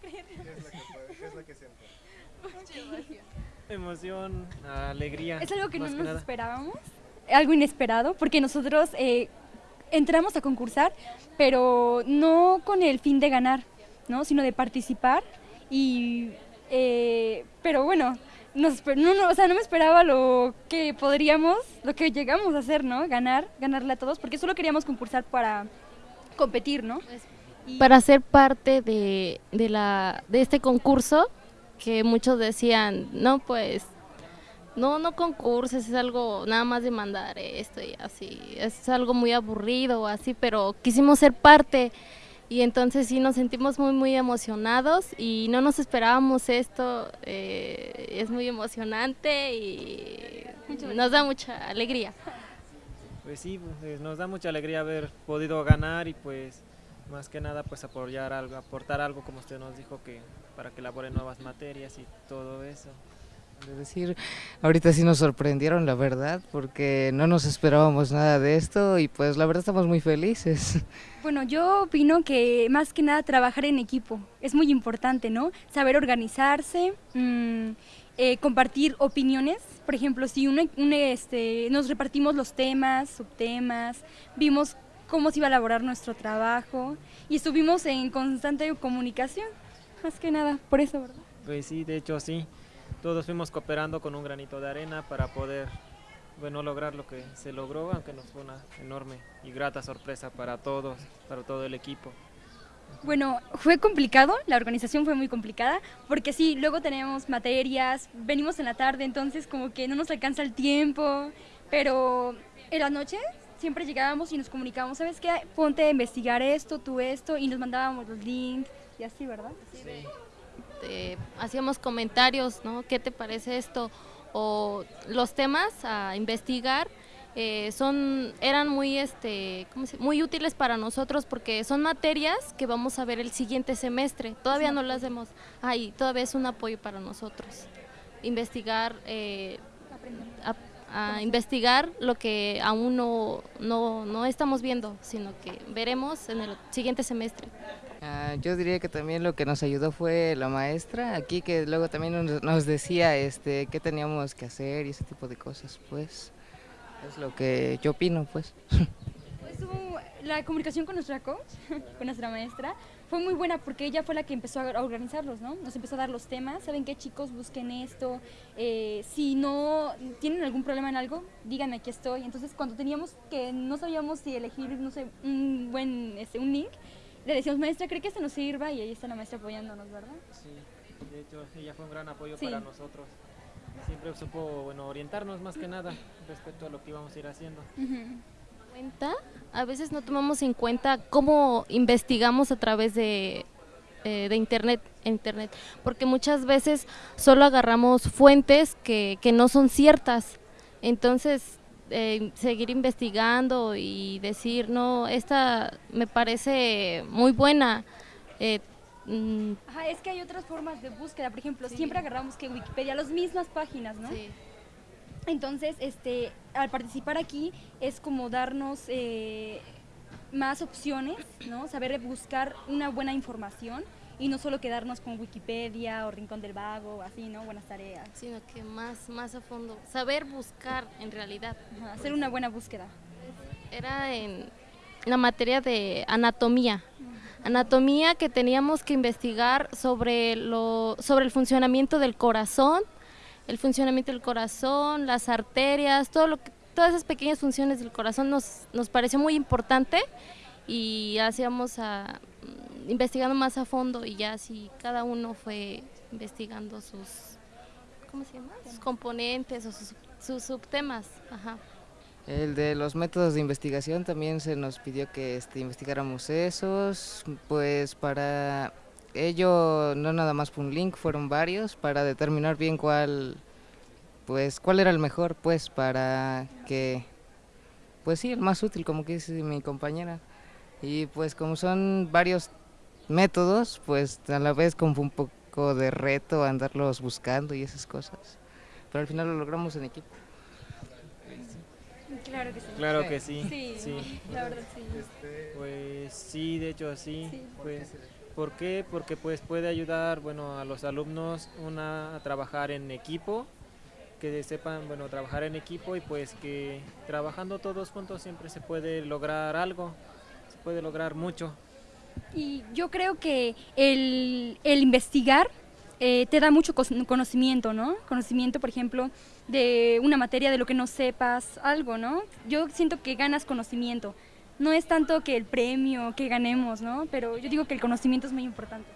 creerlo. ¿Qué es lo que, qué es lo que sientes? Emoción, alegría. Es algo que no nos nada. esperábamos, algo inesperado, porque nosotros eh, entramos a concursar, pero no con el fin de ganar, ¿no? sino de participar. Y, eh, pero bueno, nos no, no, o sea, no me esperaba lo que podríamos, lo que llegamos a hacer, ¿no? Ganar, ganarle a todos, porque solo queríamos concursar para competir, ¿no? Para ser parte de, de, la, de este concurso, que muchos decían, no, pues, no, no concurses, es algo nada más de mandar esto y así, es algo muy aburrido o así, pero quisimos ser parte y entonces sí nos sentimos muy, muy emocionados y no nos esperábamos esto, eh, es muy emocionante y nos da mucha alegría. Pues sí, pues, nos da mucha alegría haber podido ganar y pues más que nada pues apoyar algo, aportar algo como usted nos dijo que para que elaboren nuevas materias y todo eso. de decir, ahorita sí nos sorprendieron, la verdad, porque no nos esperábamos nada de esto y pues la verdad estamos muy felices. Bueno, yo opino que más que nada trabajar en equipo es muy importante, ¿no? Saber organizarse, mm, eh, compartir opiniones. Por ejemplo, si un, un, este, nos repartimos los temas, subtemas, vimos cómo se iba a elaborar nuestro trabajo y estuvimos en constante comunicación, más que nada, por eso, ¿verdad? Pues sí, de hecho sí, todos fuimos cooperando con un granito de arena para poder bueno, lograr lo que se logró, aunque nos fue una enorme y grata sorpresa para todos, para todo el equipo. Bueno, fue complicado, la organización fue muy complicada, porque sí, luego tenemos materias, venimos en la tarde, entonces como que no nos alcanza el tiempo, pero en la noche siempre llegábamos y nos comunicábamos, ¿sabes qué? Ponte a investigar esto, tú esto, y nos mandábamos los links y así, ¿verdad? eh, hacíamos comentarios, ¿no? ¿Qué te parece esto? O los temas a investigar eh, son eran muy este ¿cómo se- muy útiles para nosotros porque son materias que vamos a ver el siguiente semestre. Todavía no las vemos. Ay, todavía es un apoyo para nosotros. Investigar eh, a, a investigar lo que aún no, no, no estamos viendo, sino que veremos en el siguiente semestre. Ah, yo diría que también lo que nos ayudó fue la maestra aquí, que luego también nos, nos decía este, qué teníamos que hacer y ese tipo de cosas, pues. Es lo que yo opino, pues. Estuvo- la comunicación con nuestra coach, con nuestra maestra, fue muy buena porque ella fue la que empezó a organizarlos, ¿no? Nos empezó a dar los temas, ¿saben qué chicos? Busquen esto, eh, si no tienen algún problema en algo, díganme, aquí estoy. Entonces cuando teníamos que no sabíamos si elegir, no sé, un buen, este, un link, le decíamos, maestra, ¿cree que este nos sirva? Y ahí está la maestra apoyándonos, ¿verdad? Sí, de hecho ella fue un gran apoyo Sí. para nosotros. Siempre supo bueno, orientarnos más que nada respecto a lo que íbamos a ir haciendo. Cuenta, a veces no tomamos en cuenta cómo investigamos a través de, eh, de internet, internet, porque muchas veces solo agarramos fuentes que, que no son ciertas. Entonces, eh, seguir investigando y decir, no, esta me parece muy buena. eh, mm, Ajá, es que hay otras formas de búsqueda, por ejemplo, siempre agarramos que Wikipedia, las mismas páginas, ¿no? sí. Entonces, este, al participar aquí es como darnos eh, más opciones, ¿no? Saber buscar una buena información y no solo quedarnos con Wikipedia o Rincón del Vago así, ¿no? Buenas tareas. sino que más, más a fondo, saber buscar en realidad. Ajá, hacer una buena búsqueda. era en la materia de anatomía. Anatomía que teníamos que investigar sobre, lo, sobre el funcionamiento del corazón, el funcionamiento del corazón, las arterias, todo lo que, todas esas pequeñas funciones del corazón nos, nos pareció muy importante y hacíamos a, mm, investigando más a fondo y ya así cada uno fue investigando sus, ¿cómo se llama? Sus componentes o sus, sus subtemas. Ajá. El de los métodos de investigación también se nos pidió que este, investigáramos esos, pues para ello no nada más fue un link, fueron varios para determinar bien cuál, pues cuál era el mejor, pues para que, pues sí, el más útil, como que dice mi compañera. Y pues como son varios métodos, pues a la vez como fue un poco de reto andarlos buscando y esas cosas. Pero al final lo logramos en equipo. Claro que sí. Claro que sí. Sí, sí. la verdad sí. Pues sí, de hecho sí. Sí. Pues ¿Por qué? Porque pues puede ayudar bueno, a los alumnos una, a trabajar en equipo, que sepan bueno, trabajar en equipo y pues que trabajando todos juntos siempre se puede lograr algo, se puede lograr mucho. Y yo creo que el, el investigar eh, te da mucho conocimiento, ¿no? Conocimiento, por ejemplo, de una materia de lo que no sepas, algo, ¿no? Yo siento que ganas conocimiento. No es tanto que el premio, que ganemos, ¿no? Pero yo digo que el conocimiento es muy importante.